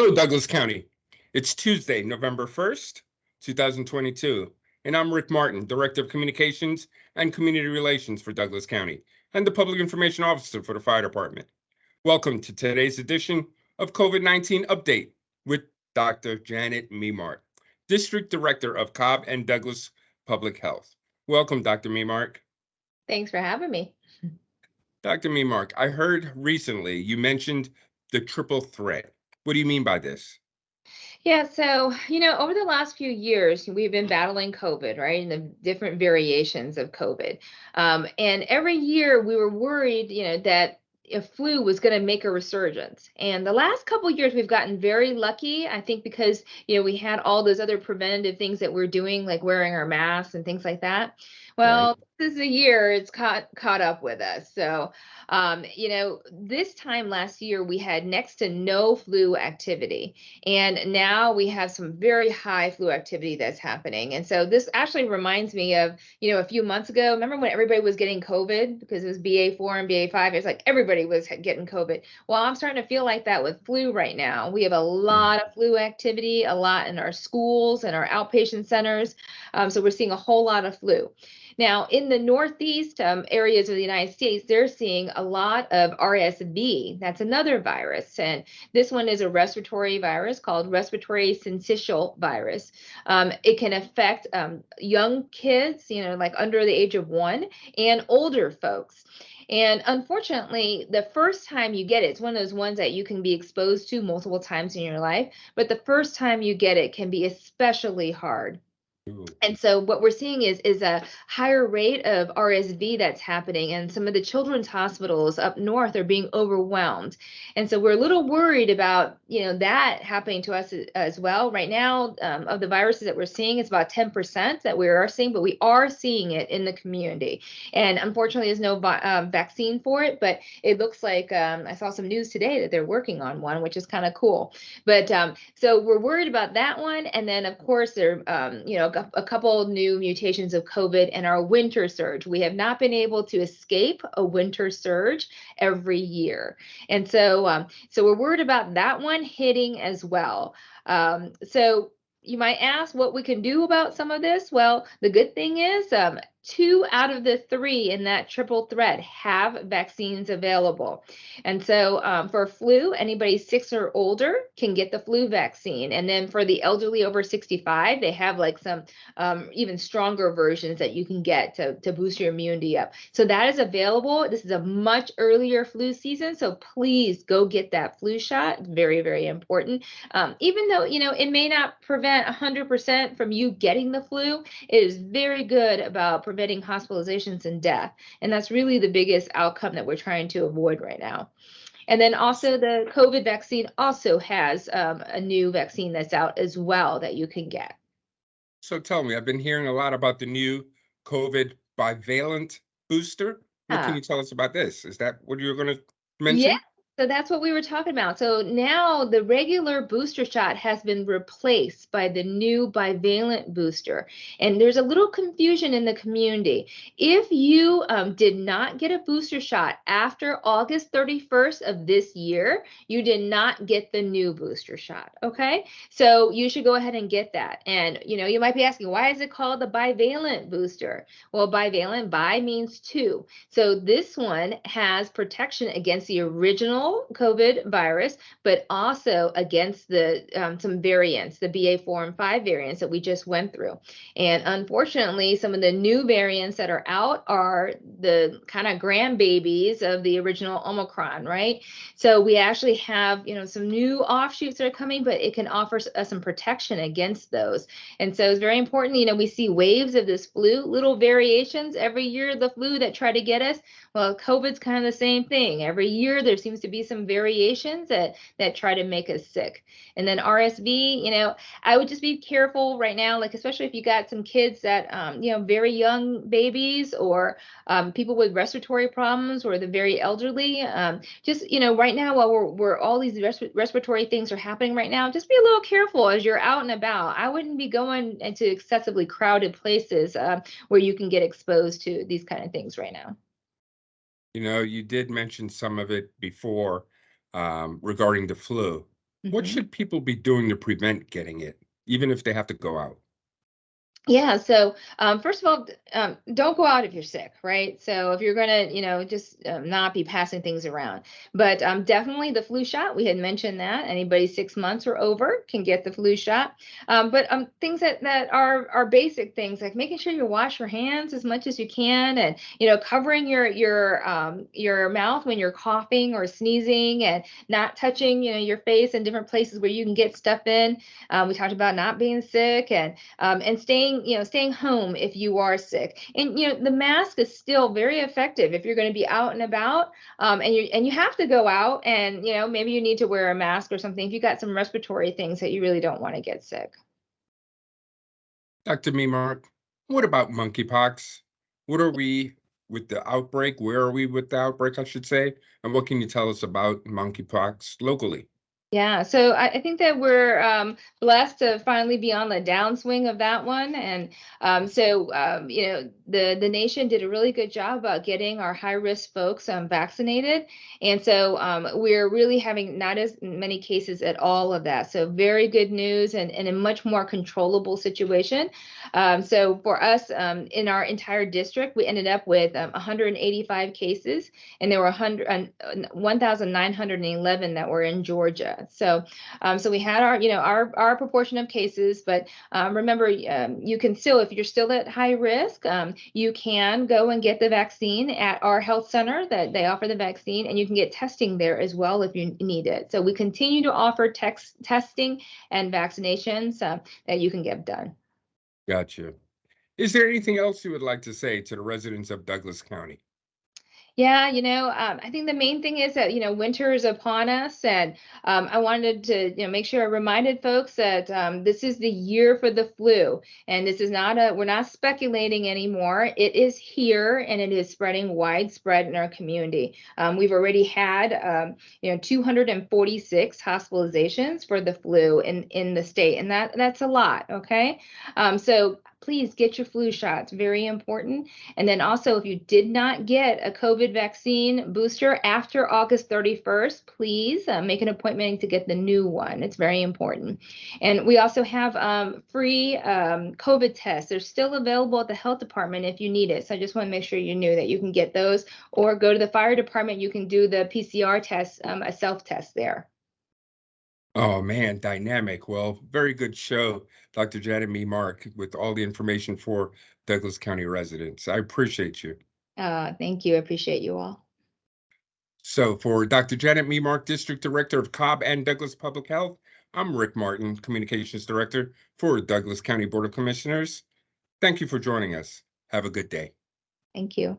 Hello, Douglas County. It's Tuesday, November 1st, 2022, and I'm Rick Martin, Director of Communications and Community Relations for Douglas County and the Public Information Officer for the Fire Department. Welcome to today's edition of COVID-19 Update with Dr. Janet Memark, District Director of Cobb and Douglas Public Health. Welcome, Dr. Memark. Thanks for having me. Dr. Memark, I heard recently you mentioned the triple threat. What do you mean by this? Yeah, so, you know, over the last few years, we've been battling COVID, right? And the different variations of COVID. Um, and every year we were worried, you know, that a flu was going to make a resurgence. And the last couple years we've gotten very lucky, I think because, you know, we had all those other preventative things that we're doing like wearing our masks and things like that. Well, right. this is a year it's caught caught up with us. So, um, you know, this time last year we had next to no flu activity, and now we have some very high flu activity that's happening. And so this actually reminds me of, you know, a few months ago. Remember when everybody was getting COVID because it was BA4 and BA5? It's like everybody was getting COVID. Well, I'm starting to feel like that with flu right now. We have a hmm. lot of flu activity, a lot in our schools and our outpatient centers. Um, so we're seeing a whole lot of flu. Now, in the Northeast um, areas of the United States, they're seeing a lot of RSV. That's another virus. And this one is a respiratory virus called respiratory syncytial virus. Um, it can affect um, young kids, you know, like under the age of one, and older folks. And unfortunately, the first time you get it, it's one of those ones that you can be exposed to multiple times in your life, but the first time you get it can be especially hard. And so what we're seeing is is a higher rate of RSV that's happening and some of the children's hospitals up north are being overwhelmed. And so we're a little worried about, you know, that happening to us as well. Right now, um, of the viruses that we're seeing, it's about 10% that we are seeing, but we are seeing it in the community. And unfortunately, there's no um, vaccine for it, but it looks like um, I saw some news today that they're working on one, which is kind of cool. But um, so we're worried about that one. And then, of course, there, um, you know, a, couple new mutations of COVID and our winter surge. We have not been able to escape a winter surge every year. And so, um, so we're worried about that one hitting as well. Um, so you might ask what we can do about some of this. Well, the good thing is um, two out of the three in that triple threat have vaccines available. And so um, for flu, anybody six or older can get the flu vaccine. And then for the elderly over 65, they have like some um, even stronger versions that you can get to, to boost your immunity up. So that is available. This is a much earlier flu season. So please go get that flu shot. very, very important. Um, even though, you know, it may not prevent 100% from you getting the flu, it is very good about preventing hospitalizations and death. And that's really the biggest outcome that we're trying to avoid right now. And then also the COVID vaccine also has um, a new vaccine that's out as well that you can get. So tell me, I've been hearing a lot about the new COVID bivalent booster. What can you tell us about this? Is that what you're going to mention? Yeah, so that's what we were talking about. So now the regular booster shot has been replaced by the new bivalent booster. And there's a little confusion in the community. If you um, did not get a booster shot after August 31st of this year, you did not get the new booster shot. Okay. So you should go ahead and get that. And, you know, you might be asking, why is it called the bivalent booster? Well, bivalent, bi means two. So this one has protection against the original COVID virus, but also against the um, some variants, the BA4 and 5 variants that we just went through. And unfortunately, some of the new variants that are out are the kind of grandbabies of the original Omicron, right? So we actually have, you know, some new offshoots that are coming, but it can offer us some protection against those. And so it's very important, you know, we see waves of this flu, little variations every year, the flu that try to get us. Well, COVID's kind of the same thing. Every year there seems to be some variations that that try to make us sick. And then RSV, you know, I would just be careful right now, like especially if you got some kids that, um, you know, very young babies or um, people with respiratory problems or the very elderly. Um, just you know, right now while we're, we're all these res respiratory things are happening right now, just be a little careful as you're out and about. I wouldn't be going into excessively crowded places uh, where you can get exposed to these kind of things right now. You know, you did mention some of it before um, regarding the flu. What Mhm. should people be doing to prevent getting it, even if they have to go out? Yeah, so um, first of all, um, don't go out if you're sick, right? So if you're gonna, you know, just um, not be passing things around. But um, definitely the flu shot. We had mentioned that anybody six months or over can get the flu shot. Um, but um, things that that are are basic things like making sure you wash your hands as much as you can, and you know, covering your your your mouth when you're coughing or sneezing, and not touching, you know, your face in different places where you can get stuff in. We talked about not being sick and and staying you know staying home if you are sick and you know the mask is still very effective if you're going to be out and about um, and you and you have to go out and you know maybe you need to wear a mask or something if you got some respiratory things that you really don't want to get sick Dr. Memark, what about monkeypox? What are we with the outbreak? Where are we with the outbreak, I should say? And what can you tell us about monkeypox locally? Yeah, so I, I think that we're um, blessed to finally be on the downswing of that one, and um, so um, you know the the nation did a really good job about getting our high risk folks um, vaccinated, and so um, we're really having not as many cases at all of that. So very good news, and, and a much more controllable situation. Um, so for us in our entire district, we ended up with um, 185 cases, and there were 100 and, uh, 1,911 that were in Georgia. So, um, so we had our, you know, our our proportion of cases, but um, remember, um, you can still, if you're still at high risk, um, you can go and get the vaccine at our health center that they offer the vaccine, and you can get testing there as well if you need it. So we continue to offer text testing and vaccinations uh, that you can get done. Gotcha. Is there anything else you would like to say to the residents of Douglas County? Yeah, you know, um, I think the main thing is that, you know, winter is upon us. And um, I wanted to, you know, make sure I reminded folks that um, this is the year for the flu. And this is not a, we're not speculating anymore. It is here and it is spreading widespread in our community. Um, we've already had, um, you know, 246 hospitalizations for the flu in, in the state. And that that's a lot. Okay. Um, so please get your flu shots, very important. And then also, if you did not get a COVID vaccine booster after August 31st, please uh, make an appointment to get the new one. It's very important. And we also have um, free um, COVID tests. They're still available at the health department if you need it. So I just want to make sure you knew that you can get those or go to the fire department. You can do the PCR test, um, a self test there. Oh man, dynamic. Well, very good show, Dr. Janet Memark, with all the information for Douglas County residents. I appreciate you. Uh, thank you. I appreciate you all. So for Dr. Janet Memark, District Director of Cobb and Douglas Public Health, I'm Rick Martin, Communications Director for Douglas County Board of Commissioners. Thank you for joining us. Have a good day. Thank you.